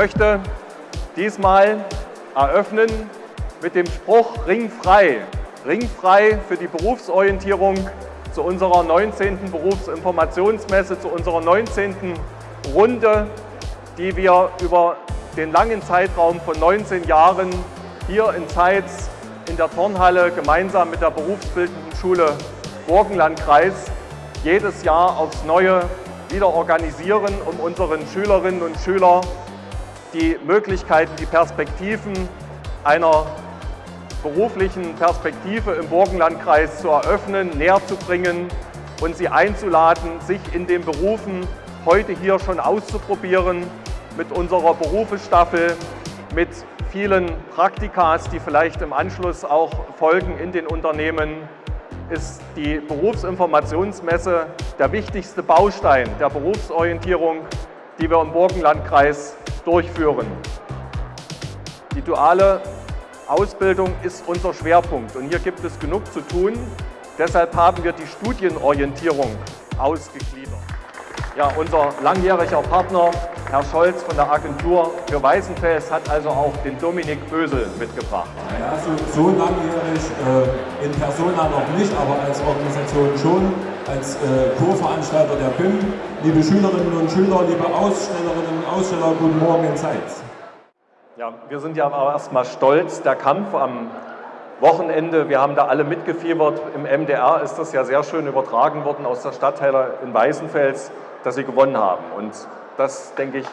möchte diesmal eröffnen mit dem Spruch Ringfrei. Ringfrei für die Berufsorientierung zu unserer 19. Berufsinformationsmesse, zu unserer 19. Runde, die wir über den langen Zeitraum von 19 Jahren hier in Zeitz in der Turnhalle gemeinsam mit der Berufsbildenden Schule Burgenlandkreis jedes Jahr aufs Neue wieder organisieren, um unseren Schülerinnen und Schülern die Möglichkeiten, die Perspektiven einer beruflichen Perspektive im Burgenlandkreis zu eröffnen, näher zu bringen und sie einzuladen, sich in den Berufen heute hier schon auszuprobieren mit unserer Berufestaffel, mit vielen Praktikas, die vielleicht im Anschluss auch folgen in den Unternehmen, ist die Berufsinformationsmesse der wichtigste Baustein der Berufsorientierung, die wir im Burgenlandkreis durchführen. Die duale Ausbildung ist unser Schwerpunkt und hier gibt es genug zu tun. Deshalb haben wir die Studienorientierung ausgegliedert. Ja, unser langjähriger Partner, Herr Scholz von der Agentur für Weißenfels, hat also auch den Dominik Bösel mitgebracht. Ja, so, so langjährig äh, in Persona noch nicht, aber als Organisation schon, als äh, Co-Veranstalter der BIM. Liebe Schülerinnen und Schüler, liebe Ausstellerinnen und Aussteller, guten Morgen in Zeitz. Ja, wir sind ja aber erstmal stolz. Der Kampf am Wochenende, wir haben da alle mitgefiebert. Im MDR ist das ja sehr schön übertragen worden aus der Stadtteile in Weißenfels, dass sie gewonnen haben. Und das, denke ich,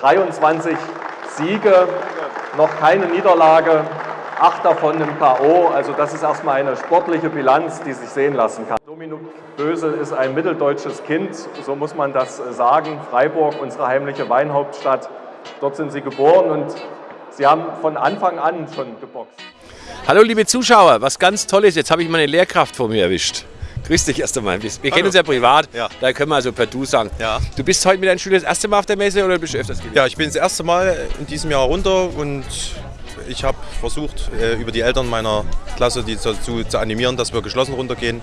23 Siege, noch keine Niederlage, acht davon im K.O. Also das ist erstmal eine sportliche Bilanz, die sich sehen lassen kann. Dominik Bösel ist ein mitteldeutsches Kind, so muss man das sagen. Freiburg, unsere heimliche Weinhauptstadt, dort sind sie geboren und Sie haben von Anfang an schon geboxt. Hallo liebe Zuschauer, was ganz Tolles. Jetzt habe ich meine Lehrkraft vor mir erwischt. Grüß dich erst einmal. Wir Hallo. kennen uns ja privat, ja. da können wir also per Du sagen. Ja. Du bist heute mit deinen Schülern das erste Mal auf der Messe oder bist du öfters gewesen? Ja, ich bin das erste Mal in diesem Jahr runter und ich habe versucht, äh, über die Eltern meiner Klasse die dazu zu animieren, dass wir geschlossen runtergehen.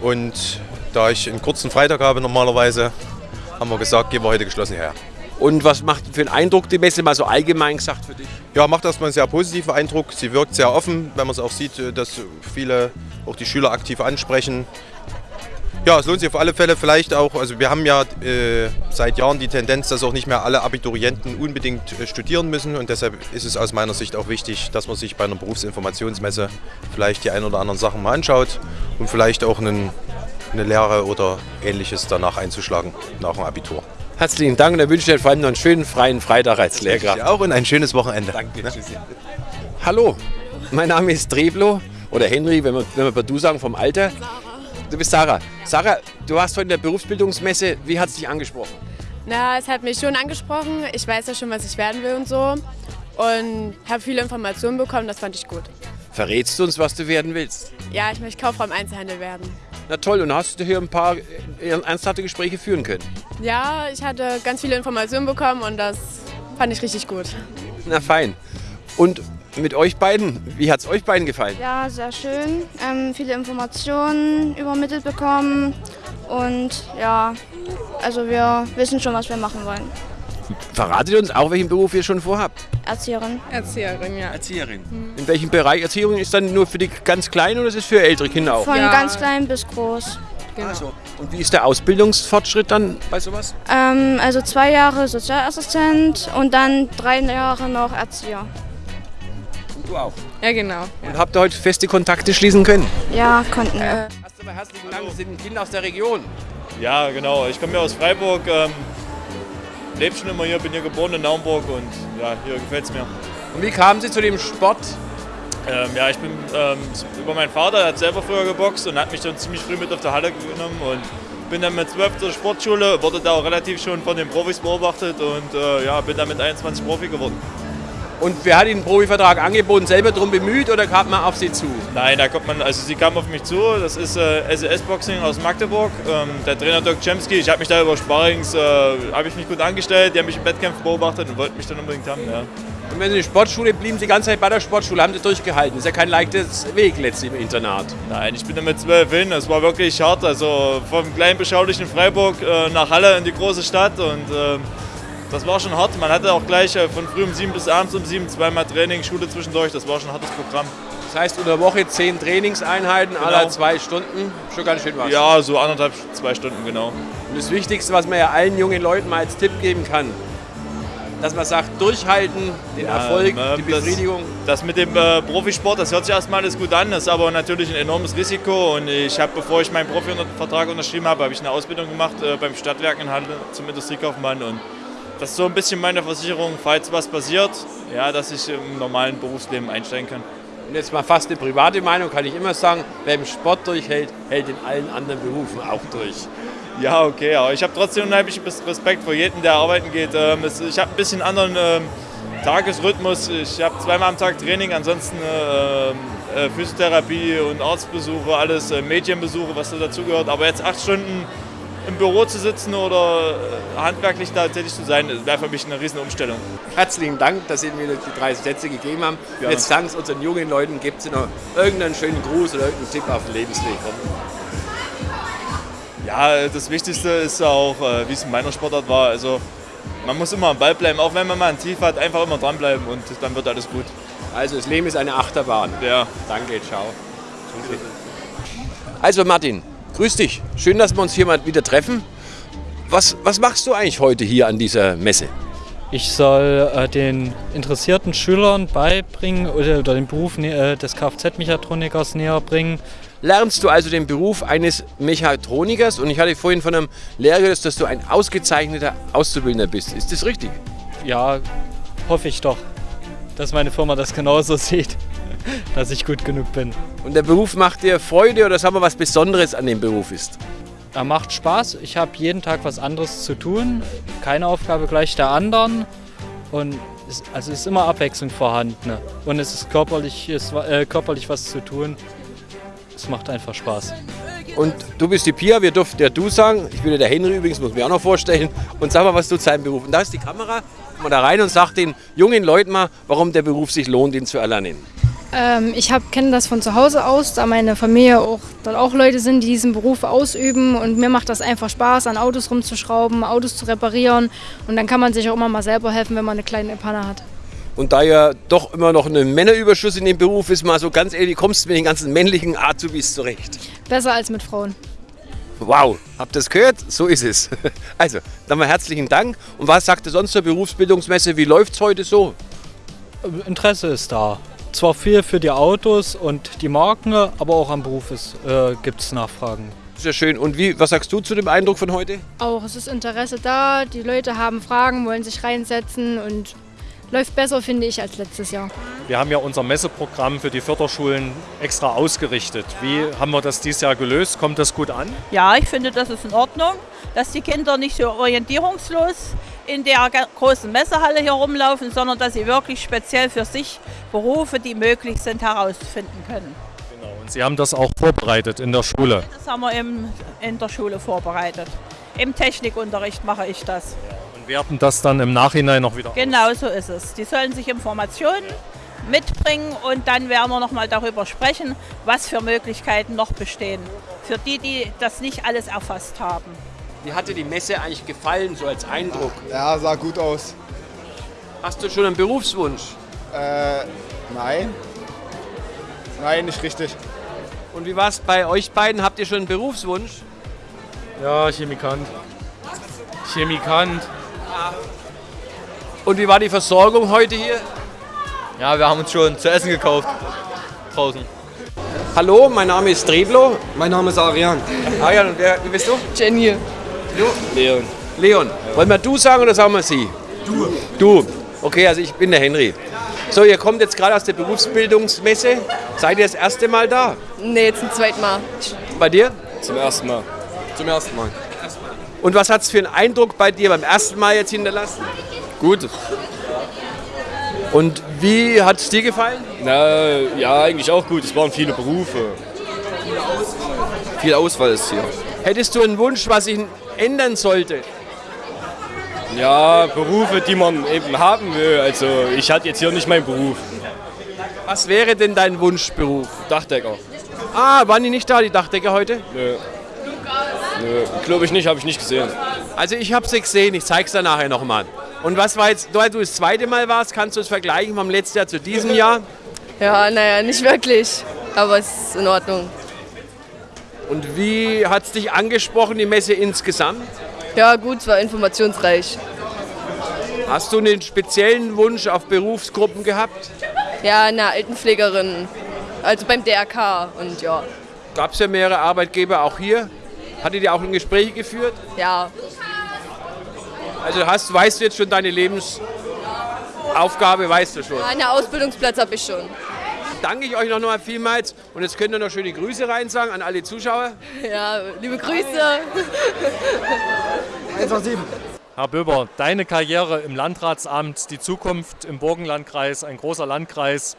Und da ich einen kurzen Freitag habe normalerweise, haben wir gesagt, gehen wir heute geschlossen her. Und was macht für einen Eindruck die Messe, mal so allgemein gesagt für dich? Ja, macht erstmal einen sehr positiven Eindruck. Sie wirkt sehr offen, wenn man es auch sieht, äh, dass viele auch die Schüler aktiv ansprechen. Ja, es lohnt sich auf alle Fälle vielleicht auch, also wir haben ja äh, seit Jahren die Tendenz, dass auch nicht mehr alle Abiturienten unbedingt äh, studieren müssen und deshalb ist es aus meiner Sicht auch wichtig, dass man sich bei einer Berufsinformationsmesse vielleicht die ein oder anderen Sachen mal anschaut und vielleicht auch einen, eine Lehre oder ähnliches danach einzuschlagen, nach dem Abitur. Herzlichen Dank und dann wünsche ich dir vor allem noch einen schönen freien Freitag als Lehrkraft. auch und ein schönes Wochenende. Danke. Ne? Hallo, mein Name ist Treblo oder Henry, wenn wir, wenn wir per Du sagen, vom Alter. Du bist Sarah. Sarah, du warst heute in der Berufsbildungsmesse. Wie hat es dich angesprochen? Na, es hat mich schon angesprochen. Ich weiß ja schon, was ich werden will und so. Und habe viele Informationen bekommen, das fand ich gut. Verrätst du uns, was du werden willst? Ja, ich möchte Kauffrau im Einzelhandel werden. Na toll, und hast du hier ein paar ernsthafte Gespräche führen können? Ja, ich hatte ganz viele Informationen bekommen und das fand ich richtig gut. Na fein. Und mit euch beiden, wie hat es euch beiden gefallen? Ja, sehr schön. Ähm, viele Informationen übermittelt bekommen und ja, also wir wissen schon, was wir machen wollen. Verratet uns auch, welchen Beruf ihr schon vorhabt? Erzieherin. Erzieherin, ja. Erzieherin. Mhm. In welchem Bereich Erzieherin ist dann nur für die ganz Kleinen oder ist es für ältere Kinder auch? Von ja. ganz klein bis groß. Genau. Also, und wie ist der Ausbildungsfortschritt dann bei sowas? Ähm, also zwei Jahre Sozialassistent und dann drei Jahre noch Erzieher. Und du auch? Ja, genau. Und ja. habt ihr heute feste Kontakte schließen können? Ja, konnten wir. Äh, Erst einmal herzlichen Dank, Sie sind Kinder aus der Region. Ja, genau. Ich komme ja aus Freiburg. Ähm lebe schon immer hier, bin hier geboren in Naumburg und ja, hier gefällt es mir. Und wie kamen Sie zu dem Sport? Ähm, ja, ich bin ähm, über meinen Vater, der hat selber früher geboxt und hat mich dann ziemlich früh mit auf der Halle genommen und bin dann mit 12 zur Sportschule, wurde da auch relativ schon von den Profis beobachtet und äh, ja, bin dann mit 21 Profi geworden. Und wer hat Ihnen einen Profivertrag angeboten, selber darum bemüht oder kam man auf Sie zu? Nein, da kommt man, also sie kam auf mich zu, das ist äh, SES Boxing aus Magdeburg, ähm, der Trainer Dirk Chemsky, ich habe mich da über Sparrings, äh, habe ich mich gut angestellt, die haben mich im Wettkampf beobachtet und wollten mich dann unbedingt haben, ja. Und wenn Sie in der Sportschule blieben, Sie die ganze Zeit bei der Sportschule, haben Sie durchgehalten. Das ist ja kein leichtes Weg letztlich im Internat. Nein, ich bin da mit zwölf hin. Es war wirklich hart. Also vom kleinen beschaulichen Freiburg äh, nach Halle in die große Stadt und äh, das war schon hart. Man hatte auch gleich äh, von früh um sieben bis abends um sieben zweimal Training, Schule zwischendurch. Das war schon ein hartes Programm. Das heißt, unter der Woche zehn Trainingseinheiten, genau. alle zwei Stunden. Schon ganz schön was. Ja, so anderthalb, zwei Stunden, genau. Und das Wichtigste, was man ja allen jungen Leuten mal als Tipp geben kann, dass man sagt, durchhalten, den ja, Erfolg, äh, die Befriedigung. Das, das mit dem äh, Profisport, das hört sich erstmal alles gut an, das ist aber natürlich ein enormes Risiko. Und ich habe, bevor ich meinen Profivertrag unterschrieben habe, habe ich eine Ausbildung gemacht äh, beim Stadtwerk in Halle zum Industriekaufmann. Und das ist so ein bisschen meine Versicherung, falls was passiert, ja, dass ich im normalen Berufsleben einsteigen kann. Und jetzt mal fast eine private Meinung, kann ich immer sagen, wer im Sport durchhält, hält in allen anderen Berufen auch durch. Ja, okay, aber ich habe trotzdem unheimlich Respekt vor jedem, der arbeiten geht. Ähm, ich habe ein bisschen anderen ähm, Tagesrhythmus. Ich habe zweimal am Tag Training, ansonsten äh, äh, Physiotherapie und Arztbesuche, alles äh, Medienbesuche, was da dazugehört. Aber jetzt acht Stunden im Büro zu sitzen oder handwerklich da tätig zu sein, wäre für mich eine riesen Umstellung. Herzlichen Dank, dass Sie mir die drei Sätze gegeben haben. Ja. Jetzt sagen Sie unseren jungen Leuten, gibt es noch irgendeinen schönen Gruß oder irgendeinen Tipp auf den Lebensweg? Ja, das Wichtigste ist auch, äh, wie es in meiner Sportart war. Also man muss immer am Ball bleiben, auch wenn man mal ein Tief hat, einfach immer dranbleiben und dann wird alles gut. Also das Leben ist eine Achterbahn. Ja. Danke, ciao. Also Martin, grüß dich. Schön, dass wir uns hier mal wieder treffen. Was, was machst du eigentlich heute hier an dieser Messe? Ich soll äh, den interessierten Schülern beibringen oder, oder den Beruf äh, des Kfz-Mechatronikers näher bringen, lernst du also den Beruf eines Mechatronikers. Und ich hatte vorhin von einem Lehrer gehört, dass du ein ausgezeichneter Auszubildender bist. Ist das richtig? Ja, hoffe ich doch, dass meine Firma das genauso sieht, dass ich gut genug bin. Und der Beruf macht dir Freude oder sagen wir, was Besonderes an dem Beruf ist? Er macht Spaß. Ich habe jeden Tag was anderes zu tun. Keine Aufgabe gleich der anderen. Und es, also ist immer Abwechslung vorhanden. Ne? Und es ist körperlich, ist, äh, körperlich was zu tun es macht einfach Spaß. Und du bist die Pia, wir durften ja du sagen. Ich bin ja der Henry übrigens, muss mir auch noch vorstellen. Und sag mal, was du zu deinem Beruf. Und da ist die Kamera. Komm mal da rein und sag den jungen Leuten mal, warum der Beruf sich lohnt, ihn zu erlernen. Ähm, ich kenne das von zu Hause aus, da meine Familie auch dort auch Leute sind, die diesen Beruf ausüben. Und mir macht das einfach Spaß, an Autos rumzuschrauben, Autos zu reparieren. Und dann kann man sich auch immer mal selber helfen, wenn man eine kleine Panne hat. Und da ja doch immer noch ein Männerüberschuss in dem Beruf ist, mal so ganz ehrlich, wie kommst du mit den ganzen männlichen Azubis zurecht? Besser als mit Frauen. Wow, habt ihr das gehört? So ist es. Also, dann mal herzlichen Dank. Und was sagt ihr sonst zur Berufsbildungsmesse? Wie läuft es heute so? Interesse ist da. Zwar viel für die Autos und die Marken, aber auch am Beruf äh, gibt es Nachfragen. Sehr schön. Und wie, was sagst du zu dem Eindruck von heute? Auch, es ist Interesse da. Die Leute haben Fragen, wollen sich reinsetzen und läuft besser, finde ich, als letztes Jahr. Wir haben ja unser Messeprogramm für die Förderschulen extra ausgerichtet. Wie haben wir das dieses Jahr gelöst? Kommt das gut an? Ja, ich finde, das ist in Ordnung, dass die Kinder nicht so orientierungslos in der großen Messehalle hier rumlaufen, sondern dass sie wirklich speziell für sich Berufe, die möglich sind, herausfinden können. Genau, und Sie haben das auch vorbereitet in der Schule? Das haben wir im, in der Schule vorbereitet. Im Technikunterricht mache ich das. Ja werten das dann im Nachhinein noch wieder Genau so ist es. Die sollen sich Informationen mitbringen und dann werden wir noch mal darüber sprechen, was für Möglichkeiten noch bestehen. Für die, die das nicht alles erfasst haben. Wie hat dir die Messe eigentlich gefallen, so als Eindruck? Ja, sah gut aus. Hast du schon einen Berufswunsch? Äh, nein. Nein, nicht richtig. Und wie war es bei euch beiden? Habt ihr schon einen Berufswunsch? Ja, Chemikant. Chemikant. Und wie war die Versorgung heute hier? Ja, wir haben uns schon zu essen gekauft. Draußen. Hallo, mein Name ist Treblo. Mein Name ist Arian. Arian, und wer, wie bist du? Jenny. Du? Leon. Leon. Ja. Wollen wir du sagen oder sagen wir sie? Du. Du. Okay, also ich bin der Henry. So, ihr kommt jetzt gerade aus der Berufsbildungsmesse. Seid ihr das erste Mal da? Nee, zum zweiten Mal. Bei dir? Zum ersten Mal. Zum ersten Mal. Und was hat es für einen Eindruck bei dir beim ersten Mal jetzt hinterlassen? Gut. Und wie hat es dir gefallen? Na, ja, eigentlich auch gut. Es waren viele Berufe. Viel Auswahl ist hier. Hättest du einen Wunsch, was sich ändern sollte? Ja, Berufe, die man eben haben will. Also ich hatte jetzt hier nicht meinen Beruf. Was wäre denn dein Wunschberuf? Dachdecker. Ah, waren die nicht da, die Dachdecker heute? Nö. Nö, glaube ich nicht, habe ich nicht gesehen. Also ich habe sie gesehen, ich zeige es dann nachher nochmal. Und was war jetzt, da du das zweite Mal warst, kannst du es vergleichen vom letzten Jahr zu diesem Jahr? Ja, naja, nicht wirklich, aber es ist in Ordnung. Und wie hat es dich angesprochen, die Messe insgesamt? Ja, gut, es war informationsreich. Hast du einen speziellen Wunsch auf Berufsgruppen gehabt? Ja, eine Altenpflegerin, also beim DRK und ja. Gab es ja mehrere Arbeitgeber auch hier? Hattet ihr auch ein Gespräch geführt? Ja. Also hast, weißt du jetzt schon deine Lebensaufgabe, weißt du schon? Ja, einen Ausbildungsplatz habe ich schon. Danke ich euch noch mal vielmals und jetzt könnt ihr noch schöne Grüße rein sagen an alle Zuschauer. Ja, liebe Grüße. 187. Herr Böber, deine Karriere im Landratsamt, die Zukunft im Burgenlandkreis, ein großer Landkreis.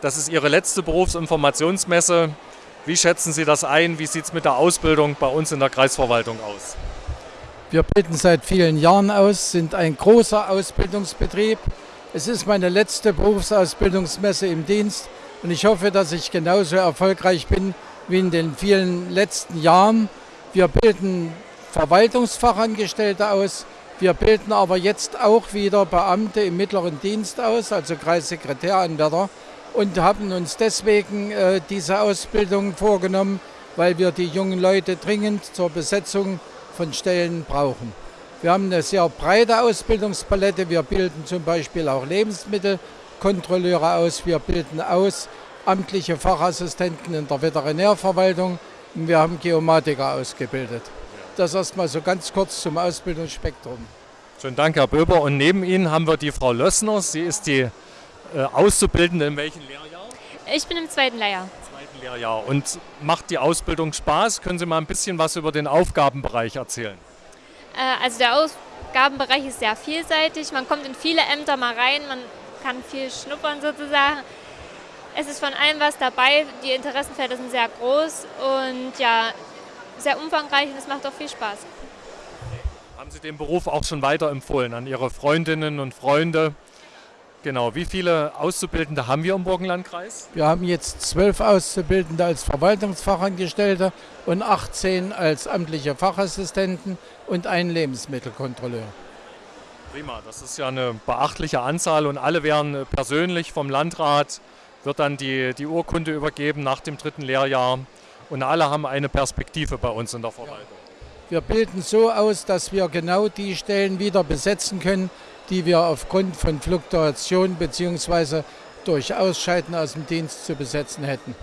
Das ist Ihre letzte Berufsinformationsmesse. Wie schätzen Sie das ein? Wie sieht es mit der Ausbildung bei uns in der Kreisverwaltung aus? Wir bilden seit vielen Jahren aus, sind ein großer Ausbildungsbetrieb. Es ist meine letzte Berufsausbildungsmesse im Dienst und ich hoffe, dass ich genauso erfolgreich bin wie in den vielen letzten Jahren. Wir bilden Verwaltungsfachangestellte aus, wir bilden aber jetzt auch wieder Beamte im mittleren Dienst aus, also Kreissekretäranwärter, und haben uns deswegen äh, diese Ausbildung vorgenommen, weil wir die jungen Leute dringend zur Besetzung von Stellen brauchen. Wir haben eine sehr breite Ausbildungspalette. Wir bilden zum Beispiel auch Lebensmittelkontrolleure aus. Wir bilden aus amtliche Fachassistenten in der Veterinärverwaltung. Und wir haben Geomatiker ausgebildet. Das erstmal so ganz kurz zum Ausbildungsspektrum. Schönen Dank, Herr Böber. Und neben Ihnen haben wir die Frau Lössner. Sie ist die äh, Auszubildende in welchem Lehrjahr? Ich bin im zweiten Lehrjahr. Zweiten Lehrjahr. Und macht die Ausbildung Spaß? Können Sie mal ein bisschen was über den Aufgabenbereich erzählen? Äh, also der Aufgabenbereich ist sehr vielseitig. Man kommt in viele Ämter mal rein, man kann viel schnuppern sozusagen. Es ist von allem was dabei. Die Interessenfelder sind sehr groß und ja, sehr umfangreich und es macht auch viel Spaß. Haben Sie den Beruf auch schon weiterempfohlen an Ihre Freundinnen und Freunde? Genau, wie viele Auszubildende haben wir im Burgenlandkreis? Wir haben jetzt zwölf Auszubildende als Verwaltungsfachangestellte und 18 als amtliche Fachassistenten und einen Lebensmittelkontrolleur. Prima, das ist ja eine beachtliche Anzahl und alle werden persönlich vom Landrat, wird dann die, die Urkunde übergeben nach dem dritten Lehrjahr und alle haben eine Perspektive bei uns in der Verwaltung. Wir bilden so aus, dass wir genau die Stellen wieder besetzen können, die wir aufgrund von Fluktuation bzw. durch Ausscheiden aus dem Dienst zu besetzen hätten.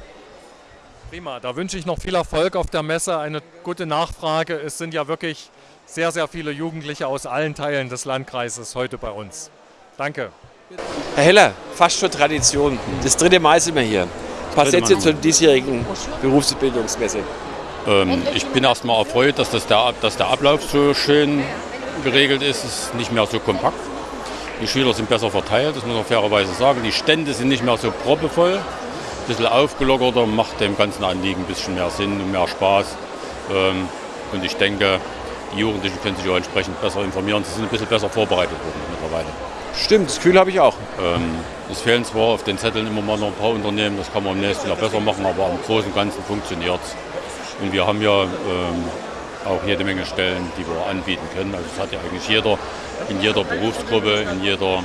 Prima, da wünsche ich noch viel Erfolg auf der Messe, eine gute Nachfrage. Es sind ja wirklich sehr, sehr viele Jugendliche aus allen Teilen des Landkreises heute bei uns. Danke. Herr Heller, fast schon Tradition. Das dritte Mal sind wir hier. Ein paar Sätze zur diesjährigen Berufsbildungsmesse. Ähm, ich bin erstmal erfreut, dass, das der, dass der Ablauf so schön geregelt ist. Es ist nicht mehr so kompakt. Die Schüler sind besser verteilt, das muss man fairerweise sagen. Die Stände sind nicht mehr so proppevoll. Ein bisschen aufgelockerter, macht dem ganzen Anliegen ein bisschen mehr Sinn und mehr Spaß. Ähm, und ich denke, die Jugendlichen können sich auch entsprechend besser informieren. Sie sind ein bisschen besser vorbereitet worden mittlerweile. Stimmt, das Gefühl habe ich auch. Ähm, es fehlen zwar auf den Zetteln immer mal noch ein paar Unternehmen, das kann man im nächsten Jahr besser machen, aber im Großen und Ganzen funktioniert es. Und wir haben ja ähm, auch jede Menge Stellen, die wir anbieten können. Also das hat ja eigentlich jeder in jeder Berufsgruppe, in jeder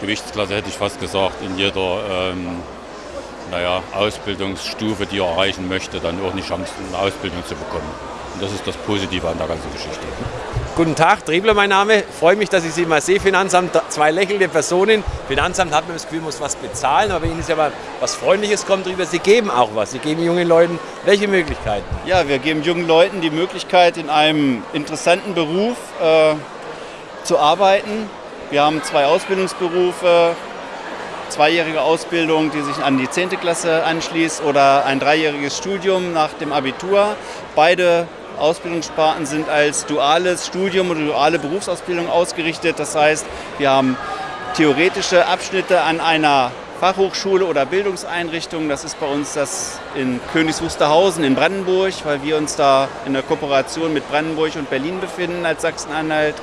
Gewichtsklasse hätte ich fast gesagt, in jeder ähm, naja, Ausbildungsstufe, die er erreichen möchte, dann auch eine Chance, eine Ausbildung zu bekommen. Und das ist das Positive an der ganzen Geschichte. Guten Tag, Trebler mein Name. Freue mich, dass ich Sie mal sehe. Finanzamt, zwei lächelnde Personen. Finanzamt hat man das Gefühl, muss was bezahlen, aber Ihnen ist ja mal was Freundliches kommt drüber. Sie geben auch was. Sie geben jungen Leuten welche Möglichkeiten? Ja, wir geben jungen Leuten die Möglichkeit, in einem interessanten Beruf äh, zu arbeiten. Wir haben zwei Ausbildungsberufe, zweijährige Ausbildung, die sich an die 10. Klasse anschließt oder ein dreijähriges Studium nach dem Abitur. Beide Ausbildungssparten sind als duales Studium oder duale Berufsausbildung ausgerichtet. Das heißt, wir haben theoretische Abschnitte an einer Fachhochschule oder Bildungseinrichtung. Das ist bei uns das in Königs Wusterhausen in Brandenburg, weil wir uns da in der Kooperation mit Brandenburg und Berlin befinden als Sachsen-Anhalt.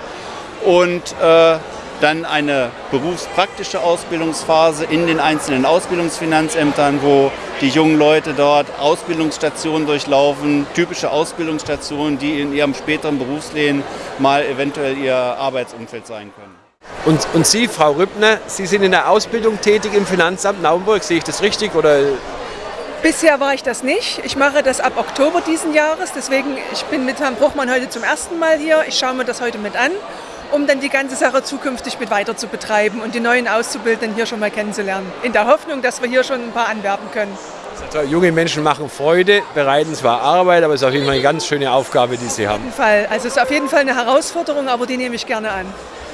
Und äh, dann eine berufspraktische Ausbildungsphase in den einzelnen Ausbildungsfinanzämtern, wo die jungen Leute dort Ausbildungsstationen durchlaufen, typische Ausbildungsstationen, die in ihrem späteren Berufsleben mal eventuell ihr Arbeitsumfeld sein können. Und, und Sie, Frau Rübner, Sie sind in der Ausbildung tätig im Finanzamt Naumburg. Sehe ich das richtig? Oder Bisher war ich das nicht. Ich mache das ab Oktober diesen Jahres. Deswegen, ich bin mit Herrn Bruchmann heute zum ersten Mal hier. Ich schaue mir das heute mit an, um dann die ganze Sache zukünftig mit weiter zu betreiben und die neuen Auszubildenden hier schon mal kennenzulernen. In der Hoffnung, dass wir hier schon ein paar anwerben können. also, junge Menschen machen Freude, bereiten zwar Arbeit, aber es ist auf jeden Fall eine ganz schöne Aufgabe, die Sie haben. Auf jeden Fall. Also es ist auf jeden Fall eine Herausforderung, aber die nehme ich gerne an.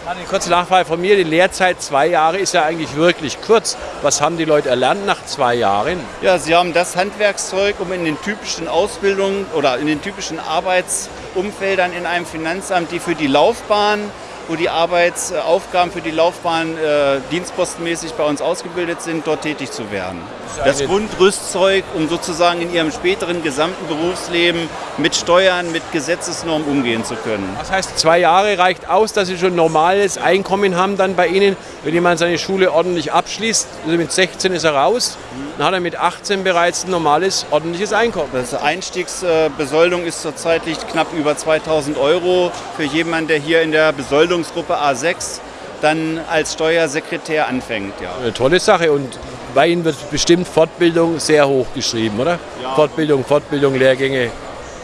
Eine kurze Nachfrage von mir. Die Lehrzeit zwei Jahre ist ja eigentlich wirklich kurz. Was haben die Leute erlernt nach zwei Jahren? Ja, sie haben das Handwerkszeug, um in den typischen Ausbildungen oder in den typischen Arbeitsumfeldern in einem Finanzamt, die für die Laufbahn, wo die Arbeitsaufgaben für die Laufbahn äh, dienstpostenmäßig bei uns ausgebildet sind, dort tätig zu werden. Das Grundrüstzeug, um sozusagen in ihrem späteren gesamten Berufsleben mit Steuern, mit Gesetzesnormen umgehen zu können. Das heißt, zwei Jahre reicht aus, dass Sie schon normales Einkommen haben dann bei Ihnen, wenn jemand seine Schule ordentlich abschließt. Also mit 16 ist er raus, dann hat er mit 18 bereits ein normales, ordentliches Einkommen. Das Einstiegsbesoldung ist zurzeit liegt knapp über 2000 Euro für jemanden, der hier in der Besoldungsgruppe A6 dann als Steuersekretär anfängt. Ja. Eine tolle Sache und bei Ihnen wird bestimmt Fortbildung sehr hoch geschrieben, oder? Ja. Fortbildung, Fortbildung, Lehrgänge.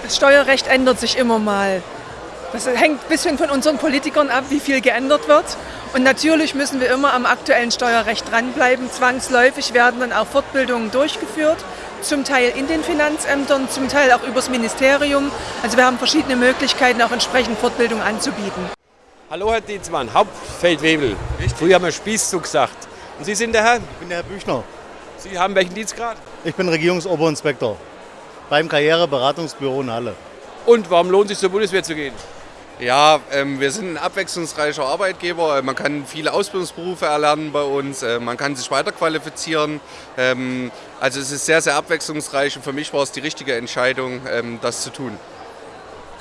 Das Steuerrecht ändert sich immer mal. Das hängt ein bisschen von unseren Politikern ab, wie viel geändert wird. Und natürlich müssen wir immer am aktuellen Steuerrecht dranbleiben. Zwangsläufig werden dann auch Fortbildungen durchgeführt, zum Teil in den Finanzämtern, zum Teil auch übers Ministerium. Also wir haben verschiedene Möglichkeiten, auch entsprechend Fortbildung anzubieten. Hallo Herr Dietzmann, Hauptfeldwebel. Früher haben wir Spießzug gesagt. Und Sie sind der Herr? Ich bin der Herr Büchner. Sie haben welchen Dienstgrad? Ich bin Regierungsoberinspektor beim Karriereberatungsbüro in Halle. Und warum lohnt es sich zur Bundeswehr zu gehen? Ja, ähm, wir sind ein abwechslungsreicher Arbeitgeber. Man kann viele Ausbildungsberufe erlernen bei uns. Äh, man kann sich weiterqualifizieren. Ähm, also es ist sehr, sehr abwechslungsreich und für mich war es die richtige Entscheidung, ähm, das zu tun.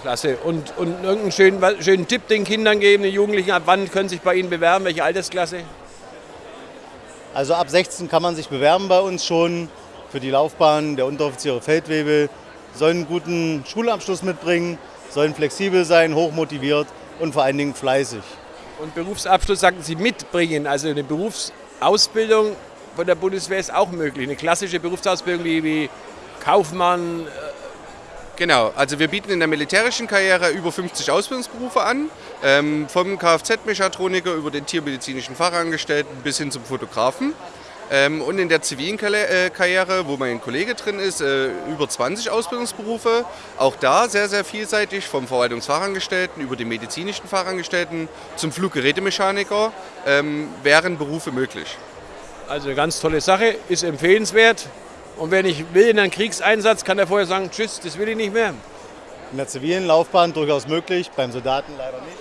Klasse. Und, und irgendeinen schönen, schönen Tipp den Kindern geben, den Jugendlichen, ab wann können sich bei Ihnen bewerben? Welche Altersklasse? Also ab 16 kann man sich bewerben bei uns schon für die Laufbahn der Unteroffiziere Feldwebel. Sollen einen guten Schulabschluss mitbringen, sollen flexibel sein, hochmotiviert und vor allen Dingen fleißig. Und Berufsabschluss sagten Sie mitbringen, also eine Berufsausbildung von der Bundeswehr ist auch möglich. Eine klassische Berufsausbildung wie, Kaufmann. Genau, also wir bieten in der militärischen Karriere über 50 Ausbildungsberufe an, ähm, vom Kfz-Mechatroniker über den tiermedizinischen Fachangestellten bis hin zum Fotografen. Ähm, und in der zivilen äh, Karriere, wo mein Kollege drin ist, äh, über 20 Ausbildungsberufe. Auch da sehr, sehr vielseitig, vom Verwaltungsfachangestellten über den medizinischen Fachangestellten zum Fluggerätemechaniker ähm, wären Berufe möglich. Also eine ganz tolle Sache, ist empfehlenswert. Und wer nicht will in einen Kriegseinsatz, kann er vorher sagen, tschüss, das will ich nicht mehr. In der zivilen Laufbahn durchaus möglich, beim Soldaten leider nicht.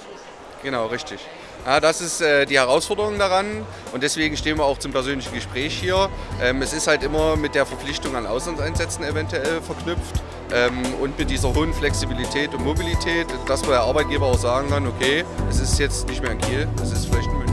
Genau, richtig. Ja, das ist äh, die Herausforderung daran und deswegen stehen wir auch zum persönlichen Gespräch hier. Ähm, es ist halt immer mit der Verpflichtung an Auslandseinsätzen eventuell verknüpft ähm, und mit dieser hohen Flexibilität und Mobilität, dass der Arbeitgeber auch sagen kann, okay, es ist jetzt nicht mehr in Kiel, es ist vielleicht in München.